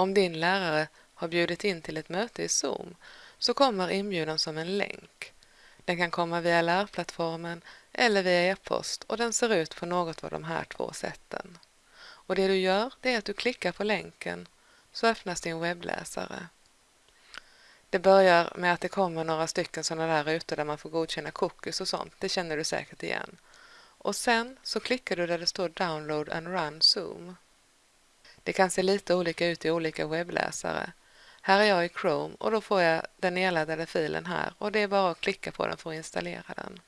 Om din lärare har bjudit in till ett möte i Zoom så kommer inbjudan som en länk. Den kan komma via lärplattformen eller via e-post och den ser ut på något av de här två sätten. Och det du gör det är att du klickar på länken så öppnas din webbläsare. Det börjar med att det kommer några stycken sådana där rutor där man får godkänna cookies och sånt, det känner du säkert igen. Och sen så klickar du där det står Download and Run Zoom. Det kan se lite olika ut i olika webbläsare. Här är jag i Chrome och då får jag den nedladdade filen här och det är bara att klicka på den för att installera den.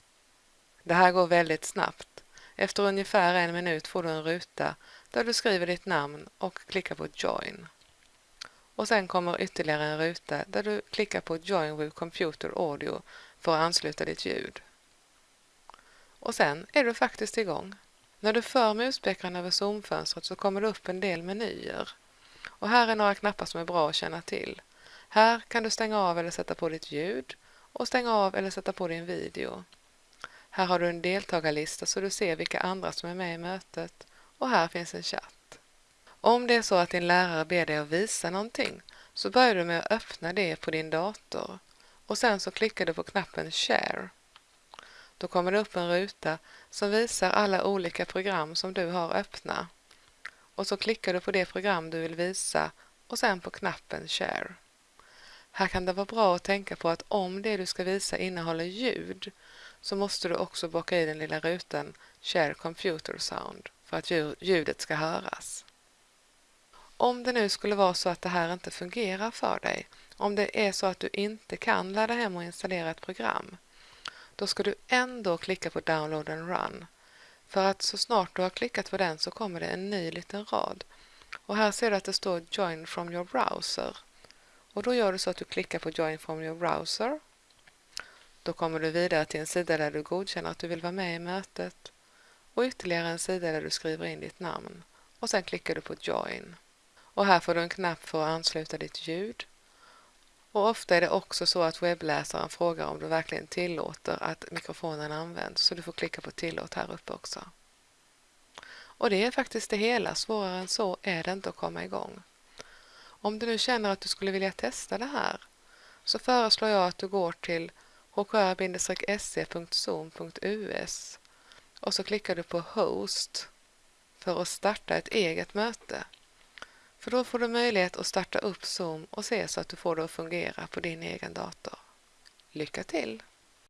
Det här går väldigt snabbt. Efter ungefär en minut får du en ruta där du skriver ditt namn och klickar på Join. Och sen kommer ytterligare en ruta där du klickar på Join with Computer Audio för att ansluta ditt ljud. Och sen är du faktiskt igång. När du för muspekaren över zoomfönstret så kommer det upp en del menyer. Och här är några knappar som är bra att känna till. Här kan du stänga av eller sätta på ditt ljud och stänga av eller sätta på din video. Här har du en deltagarlista så du ser vilka andra som är med i mötet och här finns en chatt. Om det är så att din lärare ber dig att visa någonting så börjar du med att öppna det på din dator och sen så klickar du på knappen Share. Då kommer det upp en ruta som visar alla olika program som du har öppna. Och så klickar du på det program du vill visa och sen på knappen Share. Här kan det vara bra att tänka på att om det du ska visa innehåller ljud så måste du också bocka i den lilla rutan Share Computer Sound för att ljudet ska höras. Om det nu skulle vara så att det här inte fungerar för dig, om det är så att du inte kan ladda hem och installera ett program, då ska du ändå klicka på Download and Run. För att så snart du har klickat på den så kommer det en ny liten rad. Och här ser du att det står Join from your browser. Och då gör du så att du klickar på Join from your browser. Då kommer du vidare till en sida där du godkänner att du vill vara med i mötet och ytterligare en sida där du skriver in ditt namn och sen klickar du på Join. Och här får du en knapp för att ansluta ditt ljud. Och ofta är det också så att webbläsaren frågar om du verkligen tillåter att mikrofonen används så du får klicka på tillåt här uppe också. Och det är faktiskt det hela, svårare än så är det inte att komma igång. Om du nu känner att du skulle vilja testa det här så föreslår jag att du går till hkr-se.zoom.us och så klickar du på Host för att starta ett eget möte. För då får du möjlighet att starta upp Zoom och se så att du får det att fungera på din egen dator. Lycka till!